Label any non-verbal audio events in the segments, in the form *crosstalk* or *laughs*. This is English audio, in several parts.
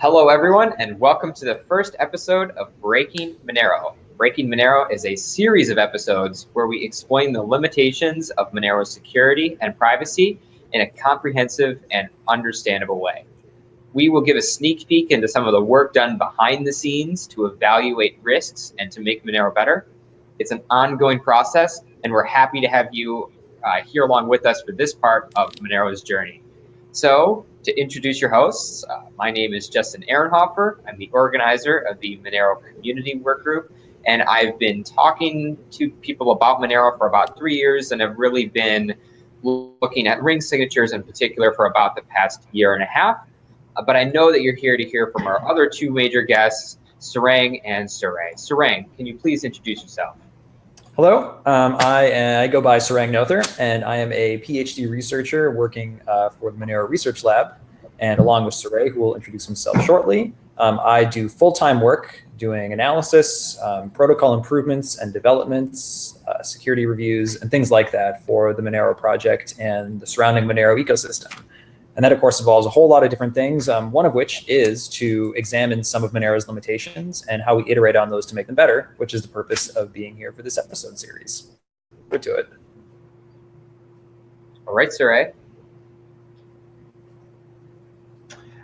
Hello, everyone, and welcome to the first episode of Breaking Monero. Breaking Monero is a series of episodes where we explain the limitations of Monero's security and privacy in a comprehensive and understandable way. We will give a sneak peek into some of the work done behind the scenes to evaluate risks and to make Monero better. It's an ongoing process, and we're happy to have you uh, here along with us for this part of Monero's journey. So to introduce your hosts, uh, my name is Justin Ehrenhofer. I'm the organizer of the Monero Community Work Group, and I've been talking to people about Monero for about three years and have really been looking at ring signatures in particular for about the past year and a half. Uh, but I know that you're here to hear from our other two major guests, Sarang and Surae. Sarang, can you please introduce yourself? Hello, um, I, I, go by Sarang Noether, and I am a PhD researcher working uh, for the Monero Research Lab. And along with Surae, who will introduce himself shortly, um, I do full-time work doing analysis, um, protocol improvements and developments, uh, security reviews, and things like that for the Monero project and the surrounding Monero ecosystem. And that, of course, involves a whole lot of different things, um, one of which is to examine some of Monero's limitations and how we iterate on those to make them better, which is the purpose of being here for this episode series. Good to it. All right, Surae.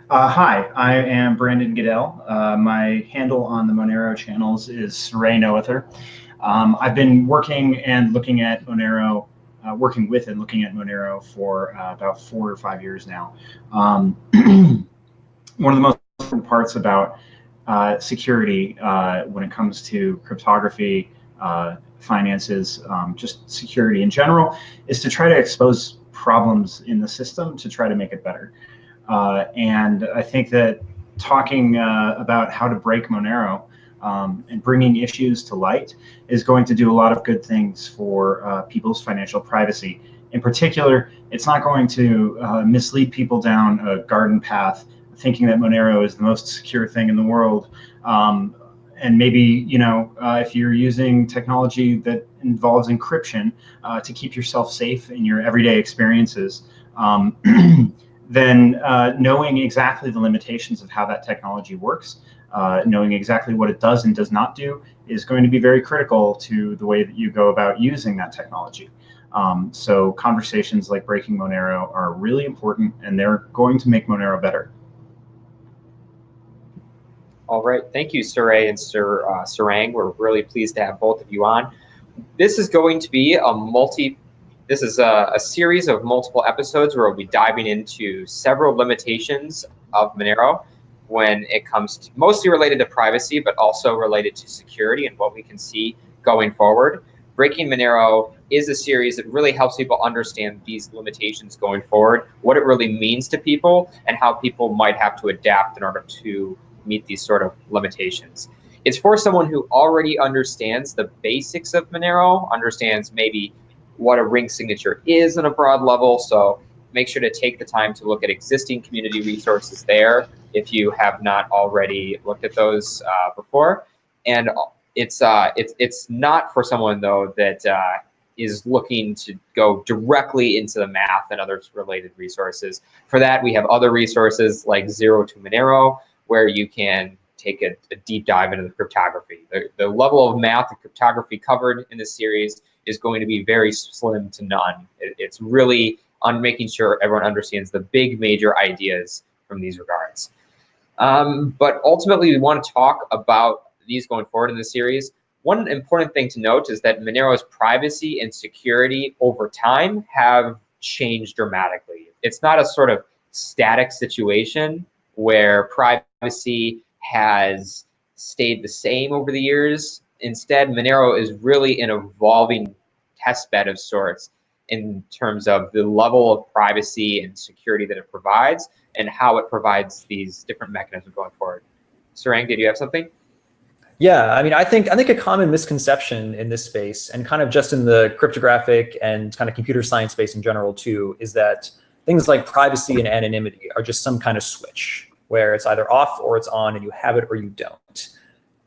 Uh, hi, I am Brandon Goodell. Uh, my handle on the Monero channels is Surae Noether. Um, I've been working and looking at Monero uh, working with and looking at Monero for uh, about four or five years now. Um, *clears throat* one of the most important parts about uh, security uh, when it comes to cryptography, uh, finances, um, just security in general, is to try to expose problems in the system to try to make it better. Uh, and I think that talking about how to break Monero um, and bringing issues to light is going to do a lot of good things for uh, people's financial privacy. In particular, it's not going to uh, mislead people down a garden path thinking that Monero is the most secure thing in the world. Um, and maybe, you know, uh, if you're using technology that involves encryption uh, to keep yourself safe in your everyday experiences, um, *clears throat* then uh, knowing exactly the limitations of how that technology works uh, knowing exactly what it does and does not do is going to be very critical to the way that you go about using that technology. Um, so conversations like Breaking Monero are really important and they're going to make Monero better. All right, thank you, Surae and Sir uh, Sarang. We're really pleased to have both of you on. This is going to be a multi, this is a, a series of multiple episodes where we'll be diving into several limitations of Monero when it comes to mostly related to privacy, but also related to security and what we can see going forward. Breaking Monero is a series that really helps people understand these limitations going forward, what it really means to people, and how people might have to adapt in order to meet these sort of limitations. It's for someone who already understands the basics of Monero, understands maybe what a ring signature is on a broad level. So make sure to take the time to look at existing community resources there if you have not already looked at those uh, before. And it's uh, it's it's not for someone though that uh, is looking to go directly into the math and other related resources. For that, we have other resources like Zero to Monero, where you can take a, a deep dive into the cryptography. The, the level of math and cryptography covered in this series is going to be very slim to none. It, it's really on making sure everyone understands the big major ideas from these regards. Um, but ultimately, we want to talk about these going forward in the series. One important thing to note is that Monero's privacy and security over time have changed dramatically. It's not a sort of static situation where privacy has stayed the same over the years. Instead, Monero is really an evolving test bed of sorts in terms of the level of privacy and security that it provides and how it provides these different mechanisms going forward. Sarang, did you have something? Yeah, I mean, I think I think a common misconception in this space, and kind of just in the cryptographic and kind of computer science space in general too, is that things like privacy and anonymity are just some kind of switch where it's either off or it's on, and you have it or you don't.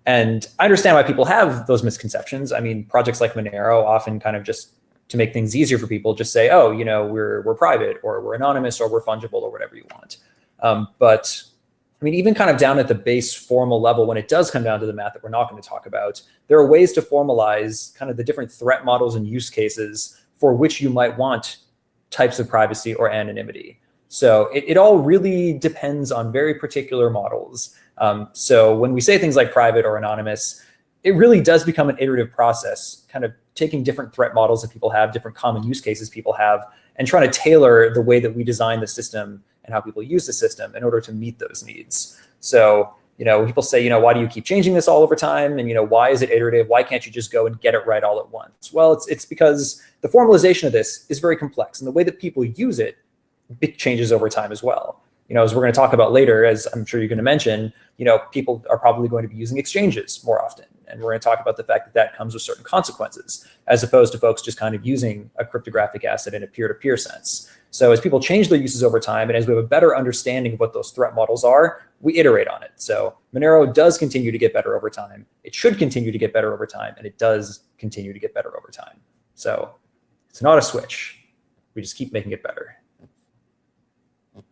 And I understand why people have those misconceptions. I mean, projects like Monero often kind of just to make things easier for people, just say, oh, you know, we're, we're private or we're anonymous or we're fungible or whatever you want. Um, but I mean, even kind of down at the base formal level, when it does come down to the math that we're not going to talk about, there are ways to formalize kind of the different threat models and use cases for which you might want types of privacy or anonymity. So it, it all really depends on very particular models. Um, so when we say things like private or anonymous, it really does become an iterative process, kind of taking different threat models that people have, different common use cases people have, and trying to tailor the way that we design the system and how people use the system in order to meet those needs. So, you know, people say, you know, why do you keep changing this all over time? And, you know, why is it iterative? Why can't you just go and get it right all at once? Well, it's, it's because the formalization of this is very complex and the way that people use it, it changes over time as well you know, as we're going to talk about later, as I'm sure you're going to mention, you know, people are probably going to be using exchanges more often. And we're going to talk about the fact that that comes with certain consequences, as opposed to folks just kind of using a cryptographic asset in a peer-to-peer -peer sense. So as people change their uses over time, and as we have a better understanding of what those threat models are, we iterate on it. So Monero does continue to get better over time. It should continue to get better over time, and it does continue to get better over time. So it's not a switch. We just keep making it better. I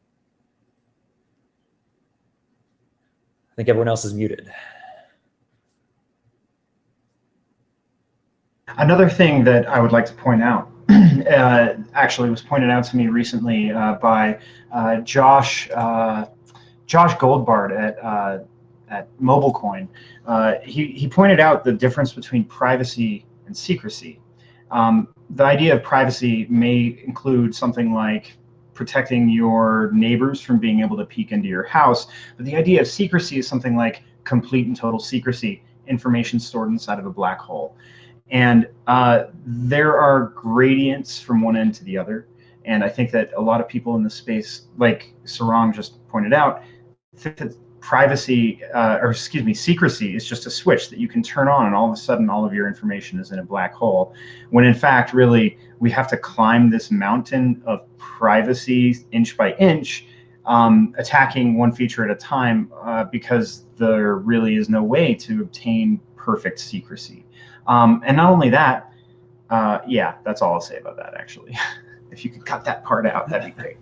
think everyone else is muted. Another thing that I would like to point out *clears throat* uh, actually was pointed out to me recently uh, by uh, Josh uh, Josh Goldbard at uh, at MobileCoin. Uh, he he pointed out the difference between privacy and secrecy. Um, the idea of privacy may include something like protecting your neighbors from being able to peek into your house. But the idea of secrecy is something like complete and total secrecy, information stored inside of a black hole. And uh, there are gradients from one end to the other. And I think that a lot of people in the space, like Sarang just pointed out, think that privacy, uh, or excuse me, secrecy is just a switch that you can turn on and all of a sudden all of your information is in a black hole. When in fact, really, we have to climb this mountain of privacy inch by inch, um, attacking one feature at a time uh, because there really is no way to obtain perfect secrecy. Um, and not only that, uh, yeah, that's all I'll say about that actually. *laughs* if you could cut that part out, that'd be great.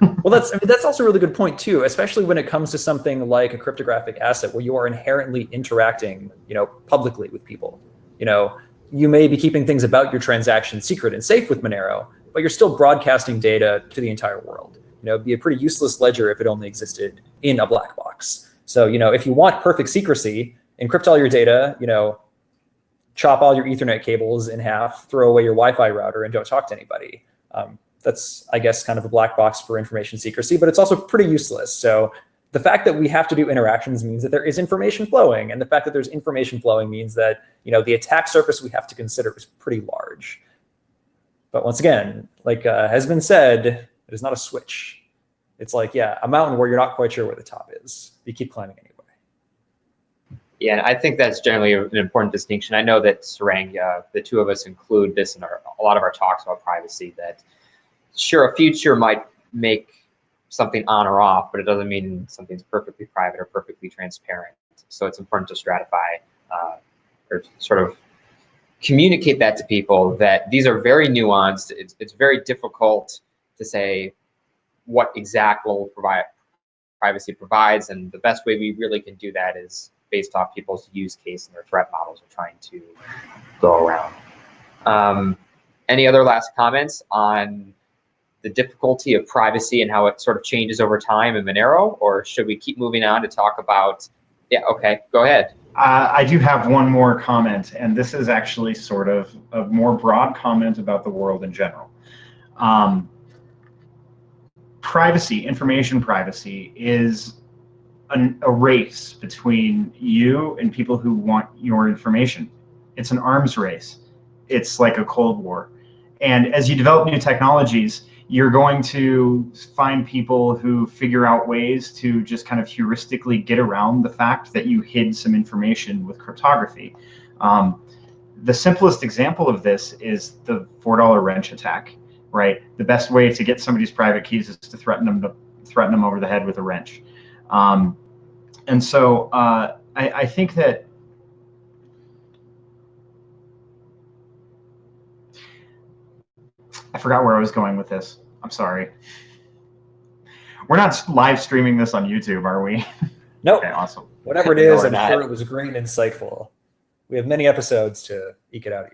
*laughs* well, that's I mean, that's also a really good point too, especially when it comes to something like a cryptographic asset where you are inherently interacting, you know, publicly with people. You know, you may be keeping things about your transaction secret and safe with Monero, but you're still broadcasting data to the entire world. You know, be a pretty useless ledger if it only existed in a black box. So, you know, if you want perfect secrecy, encrypt all your data, you know, chop all your ethernet cables in half, throw away your Wi-Fi router and don't talk to anybody. Um, that's, I guess, kind of a black box for information secrecy, but it's also pretty useless. So the fact that we have to do interactions means that there is information flowing. And the fact that there's information flowing means that you know the attack surface we have to consider is pretty large. But once again, like uh, has been said, it is not a switch. It's like, yeah, a mountain where you're not quite sure where the top is. You keep climbing anyway. Yeah, I think that's generally an important distinction. I know that Sarang, uh, the two of us include this in our, a lot of our talks about privacy, that sure, a feature might make something on or off, but it doesn't mean something's perfectly private or perfectly transparent. So it's important to stratify uh, or sort of communicate that to people that these are very nuanced. It's, it's very difficult to say what exact level provide, privacy provides. And the best way we really can do that is based off people's use case and their threat models are trying to go around. Um, any other last comments on the difficulty of privacy and how it sort of changes over time in Monero, or should we keep moving on to talk about, yeah, okay, go ahead. Uh, I do have one more comment, and this is actually sort of a more broad comment about the world in general. Um, privacy, information privacy, is an, a race between you and people who want your information. It's an arms race. It's like a Cold War. And as you develop new technologies, you're going to find people who figure out ways to just kind of heuristically get around the fact that you hid some information with cryptography. Um, the simplest example of this is the $4 wrench attack, right? The best way to get somebody's private keys is to threaten them to threaten them over the head with a wrench. Um, and so uh, I, I think that I forgot where I was going with this. I'm sorry. We're not live streaming this on YouTube, are we? *laughs* Nope. Okay, awesome. Whatever it No, I'm not. sure it was green and insightful. We have many episodes to eke it out of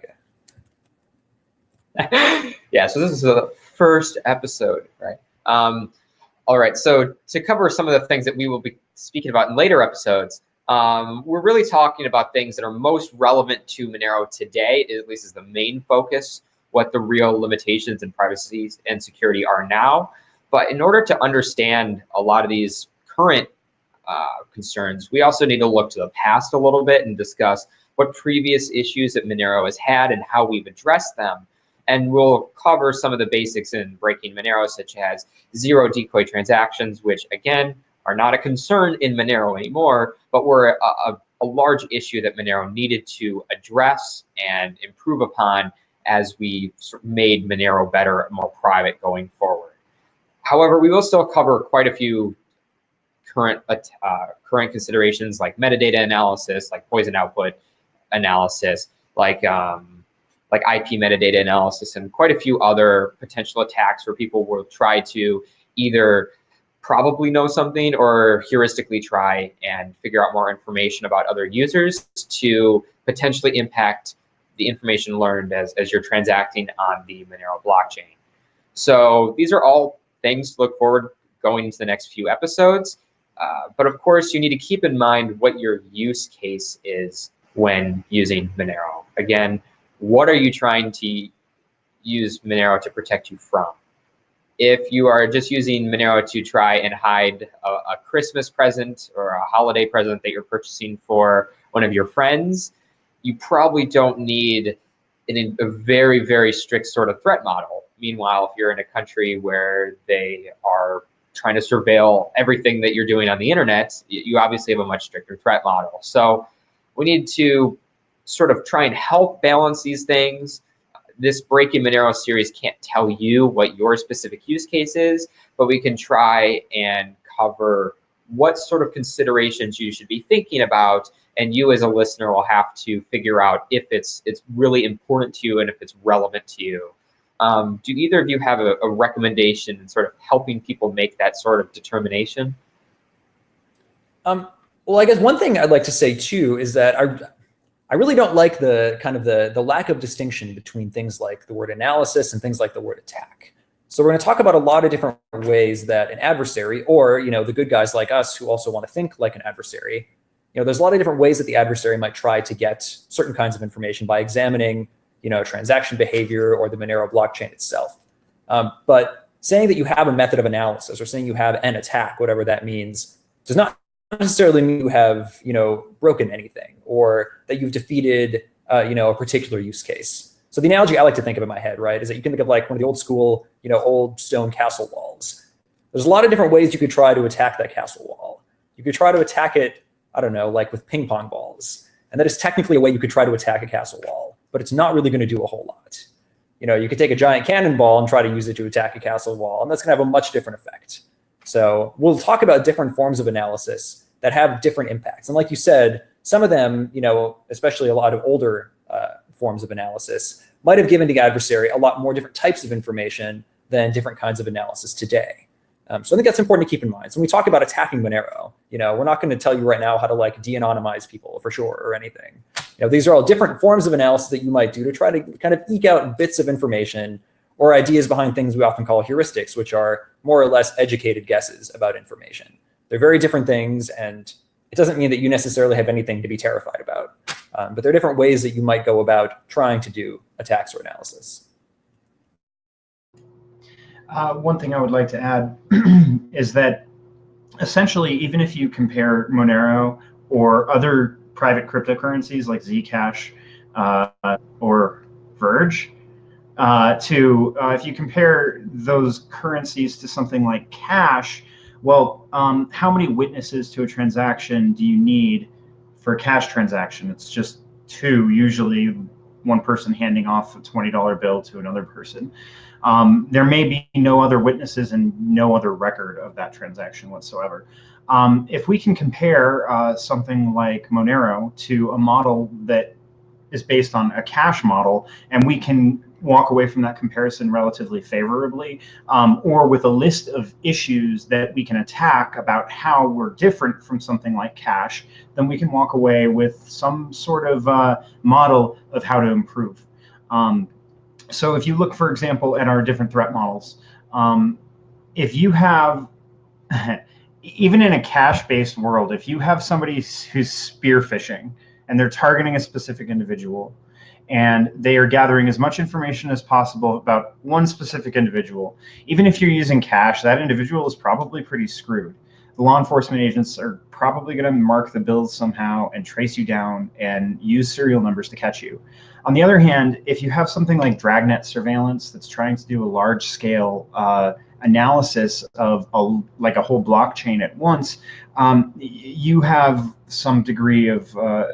you. *laughs* yeah, so this is the first episode, right? Um, all right, so to cover some of the things that we will be speaking about in later episodes, um, we're really talking about things that are most relevant to Monero today, at least is the main focus, what the real limitations and privacy and security are now. But in order to understand a lot of these current uh, concerns, we also need to look to the past a little bit and discuss what previous issues that Monero has had and how we've addressed them. And we'll cover some of the basics in breaking Monero, such as zero decoy transactions, which again are not a concern in Monero anymore, but were a, a, a large issue that Monero needed to address and improve upon as we made Monero better and more private going forward. However, we will still cover quite a few current uh, current considerations like metadata analysis, like poison output analysis, like um, like IP metadata analysis, and quite a few other potential attacks where people will try to either probably know something or heuristically try and figure out more information about other users to potentially impact the information learned as, as you're transacting on the Monero blockchain. So these are all things to look forward going into the next few episodes. Uh, but of course, you need to keep in mind what your use case is when using Monero. Again, what are you trying to use Monero to protect you from? If you are just using Monero to try and hide a, a Christmas present or a holiday present that you're purchasing for one of your friends, you probably don't need an, a very, very strict sort of threat model. Meanwhile, if you're in a country where they are trying to surveil everything that you're doing on the internet, you obviously have a much stricter threat model. So we need to sort of try and help balance these things. This Breaking Monero series can't tell you what your specific use case is, but we can try and cover what sort of considerations you should be thinking about and you as a listener will have to figure out if it's it's really important to you and if it's relevant to you. Um, do either of you have a, a recommendation in sort of helping people make that sort of determination? Um, well, I guess one thing I'd like to say too is that I, I really don't like the kind of the, the lack of distinction between things like the word analysis and things like the word attack. So we're going to talk about a lot of different ways that an adversary or, you know, the good guys like us who also want to think like an adversary, you know, there's a lot of different ways that the adversary might try to get certain kinds of information by examining, you know, transaction behavior or the Monero blockchain itself. Um, but saying that you have a method of analysis or saying you have an attack, whatever that means, does not necessarily mean you have, you know, broken anything or that you've defeated, uh, you know, a particular use case. So the analogy I like to think of in my head, right, is that you can think of like one of the old school, you know, old stone castle walls. There's a lot of different ways you could try to attack that castle wall. You could try to attack it, I don't know, like with ping pong balls. And that is technically a way you could try to attack a castle wall, but it's not really going to do a whole lot. You know, you could take a giant cannonball and try to use it to attack a castle wall, and that's going to have a much different effect. So we'll talk about different forms of analysis that have different impacts. And like you said, some of them, you know, especially a lot of older uh, forms of analysis, might have given the adversary a lot more different types of information than different kinds of analysis today. Um, so I think that's important to keep in mind. So when we talk about attacking Monero, you know, we're not going to tell you right now how to like de-anonymize people for sure or anything. You know, these are all different forms of analysis that you might do to try to kind of eke out bits of information or ideas behind things we often call heuristics, which are more or less educated guesses about information. They're very different things, and it doesn't mean that you necessarily have anything to be terrified about. Um, but there are different ways that you might go about trying to do attacks or analysis. Uh, one thing I would like to add *clears throat* is that essentially, even if you compare Monero or other private cryptocurrencies like Zcash uh, or Verge, uh, to uh, if you compare those currencies to something like cash, well, um, how many witnesses to a transaction do you need for a cash transaction? It's just two, usually one person handing off a $20 bill to another person. Um, there may be no other witnesses and no other record of that transaction whatsoever. Um, if we can compare uh, something like Monero to a model that is based on a cash model, and we can walk away from that comparison relatively favorably, um, or with a list of issues that we can attack about how we're different from something like cash, then we can walk away with some sort of uh, model of how to improve. Um, so if you look, for example, at our different threat models, um, if you have, *laughs* even in a cash-based world, if you have somebody who's spear phishing and they're targeting a specific individual, and they are gathering as much information as possible about one specific individual. Even if you're using cash, that individual is probably pretty screwed. The law enforcement agents are probably going to mark the bills somehow and trace you down and use serial numbers to catch you. On the other hand, if you have something like Dragnet surveillance that's trying to do a large scale uh, analysis of a, like a whole blockchain at once, um, you have some degree of uh,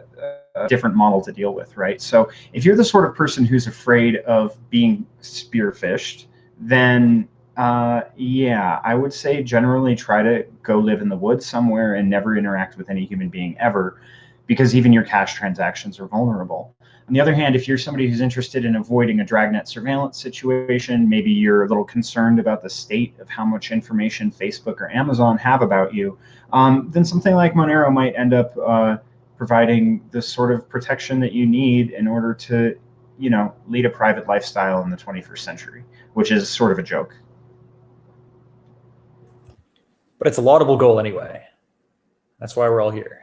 different model to deal with, right? So if you're the sort of person who's afraid of being spearfished, then uh, yeah, I would say generally try to go live in the woods somewhere and never interact with any human being ever, because even your cash transactions are vulnerable. On the other hand, if you're somebody who's interested in avoiding a dragnet surveillance situation, maybe you're a little concerned about the state of how much information Facebook or Amazon have about you, um, then something like Monero might end up uh, providing the sort of protection that you need in order to, you know, lead a private lifestyle in the 21st century, which is sort of a joke. But it's a laudable goal anyway. That's why we're all here.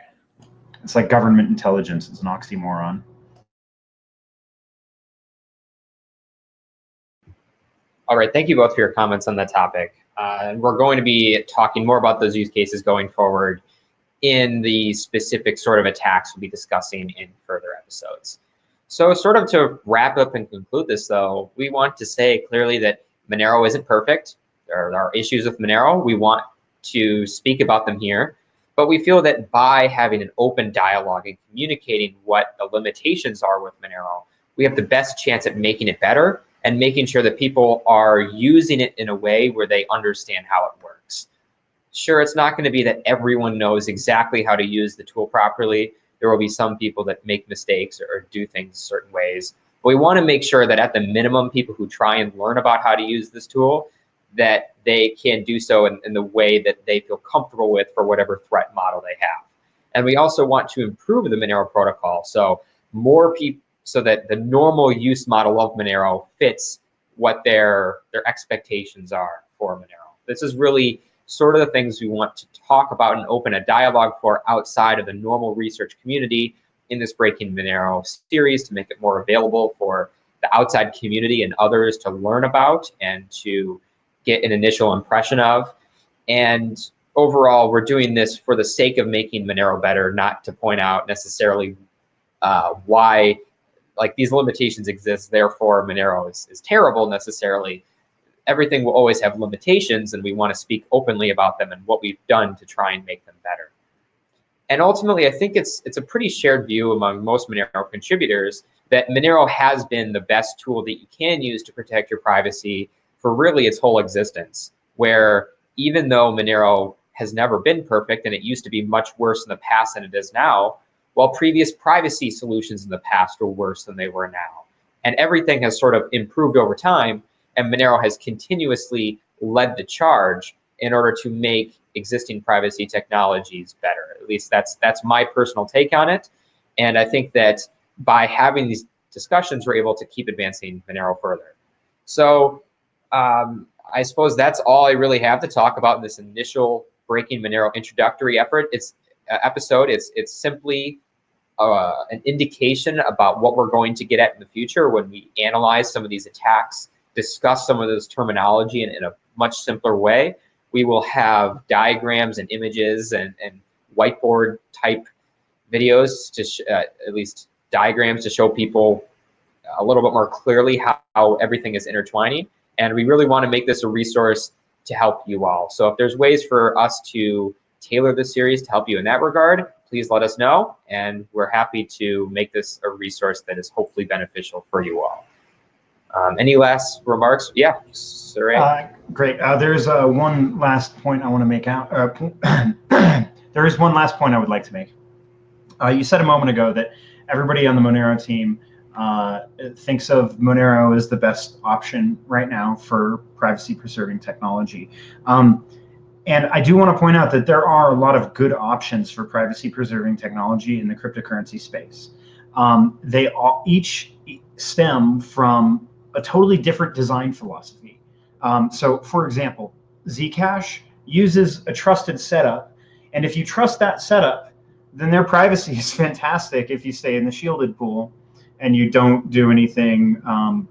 It's like government intelligence. It's an oxymoron. All right, thank you both for your comments on that topic. Uh, and we're going to be talking more about those use cases going forward in the specific sort of attacks we'll be discussing in further episodes. So sort of to wrap up and conclude this though, we want to say clearly that Monero isn't perfect. There are issues with Monero. We want to speak about them here. But we feel that by having an open dialogue and communicating what the limitations are with Monero, we have the best chance at making it better and making sure that people are using it in a way where they understand how it works. Sure, it's not going to be that everyone knows exactly how to use the tool properly. There will be some people that make mistakes or do things certain ways. But we want to make sure that at the minimum, people who try and learn about how to use this tool, that they can do so in, in the way that they feel comfortable with for whatever threat model they have. And we also want to improve the Monero protocol. So more people, so that the normal use model of Monero fits what their, their expectations are for Monero. This is really sort of the things we want to talk about and open a dialogue for outside of the normal research community in this Breaking Monero series to make it more available for the outside community and others to learn about and to get an initial impression of. And overall, we're doing this for the sake of making Monero better, not to point out necessarily uh, why like these limitations exist, therefore Monero is, is terrible necessarily everything will always have limitations and we want to speak openly about them and what we've done to try and make them better. And ultimately, I think it's it's a pretty shared view among most Monero contributors that Monero has been the best tool that you can use to protect your privacy for really its whole existence, where even though Monero has never been perfect and it used to be much worse in the past than it is now, while previous privacy solutions in the past were worse than they were now. And everything has sort of improved over time, and Monero has continuously led the charge in order to make existing privacy technologies better. At least that's that's my personal take on it. And I think that by having these discussions, we're able to keep advancing Monero further. So um, I suppose that's all I really have to talk about in this initial Breaking Monero introductory effort. It's uh, episode. It's it's simply uh, an indication about what we're going to get at in the future when we analyze some of these attacks discuss some of this terminology in, in a much simpler way. We will have diagrams and images and, and whiteboard type videos to uh, at least diagrams to show people a little bit more clearly how, how everything is intertwining. And we really want to make this a resource to help you all. So if there's ways for us to tailor the series to help you in that regard, please let us know. And we're happy to make this a resource that is hopefully beneficial for you all. Um, any last remarks? Yeah, sir. Uh, great. Uh, there's uh, one last point I want to make out. Uh, *clears throat* there is one last point I would like to make. Uh, you said a moment ago that everybody on the Monero team uh, thinks of Monero as the best option right now for privacy preserving technology. Um, and I do want to point out that there are a lot of good options for privacy preserving technology in the cryptocurrency space. Um, they all, each stem from a totally different design philosophy. Um, so, for example, Zcash uses a trusted setup, and if you trust that setup, then their *laughs* privacy is fantastic if you stay in the shielded pool and you don't do anything um,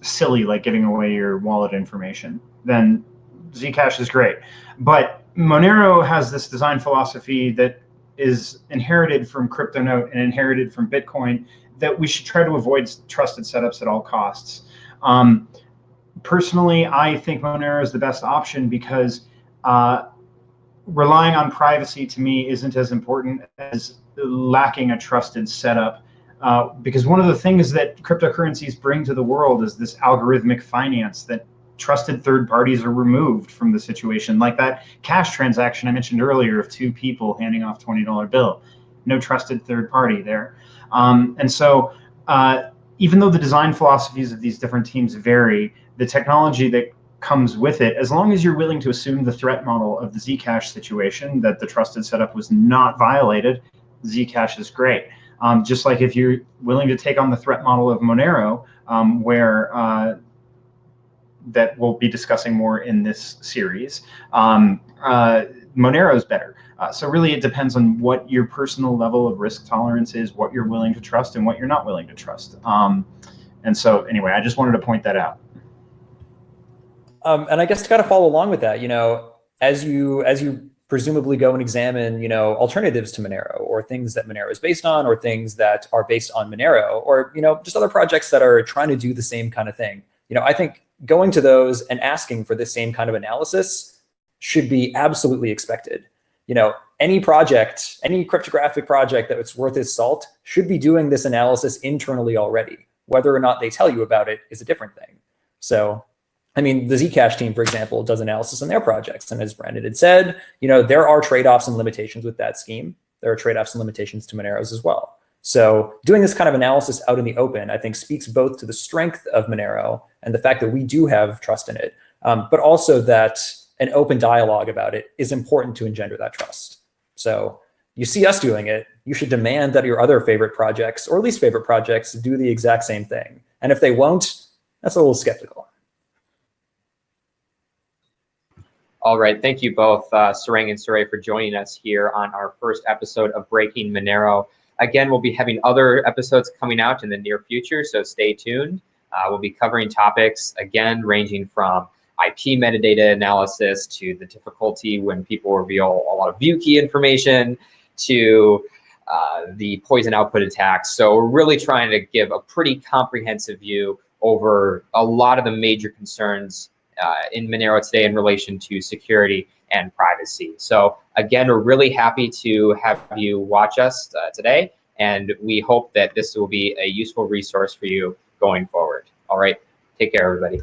silly like giving away your wallet information. Then Zcash is great. But Monero has this design philosophy that is inherited from CryptoNote and inherited from Bitcoin that we should try to avoid trusted setups at all costs. Um, personally, I think Monero is the best option because uh, relying on privacy to me isn't as important as lacking a trusted setup. Uh, because one of the things that cryptocurrencies bring to the world is this algorithmic finance that trusted third parties are removed from the situation. Like that cash transaction I mentioned earlier of two people handing off $20 bill. No trusted third party there. Um, and so uh, even though the design philosophies of these different teams vary, the technology that comes with it, as long as you're willing to assume the threat model of the Zcash situation, that the trusted setup was not violated, Zcash is great. Um, just like if you're willing to take on the threat model of Monero, um, where uh, that we'll be discussing more in this series. Um, uh, Monero is better. Uh, so really it depends on what your personal level of risk tolerance is, what you're willing to trust and what you're not willing to trust. Um, and so anyway, I just wanted to point that out. Um, and I guess to kind of follow along with that, you know, as you as you presumably go and examine, you know, alternatives to Monero or things that Monero is based on or things that are based on Monero or, you know, just other projects that are trying to do the same kind of thing. You know, I think going to those and asking for the same kind of analysis should be absolutely expected. You know, any project, any cryptographic project that that's worth its salt should be doing this analysis internally already. Whether or not they tell you about it is a different thing. So, I mean, the Zcash team, for example, does analysis on their projects. And as Brandon had said, you know, there are trade-offs and limitations with that scheme. There are trade-offs and limitations to Monero's as well. So doing this kind of analysis out in the open, I think speaks both to the strength of Monero and the fact that we do have trust in it, um, but also that an open dialogue about it is important to engender that trust. So you see us doing it, you should demand that your other favorite projects or least favorite projects do the exact same thing. And if they won't, that's a little skeptical. All right, thank you both, uh, Sarang and Surae, for joining us here on our first episode of Breaking Monero. Again, we'll be having other episodes coming out in the near future, so stay tuned. Uh, we'll be covering topics, again, ranging from IP metadata analysis to the difficulty when people reveal a lot of view key information to uh, the poison output attacks. So we're really trying to give a pretty comprehensive view over a lot of the major concerns uh, in Monero today in relation to security and privacy. So again, we're really happy to have you watch us uh, today, and we hope that this will be a useful resource for you going forward. All right, take care, everybody.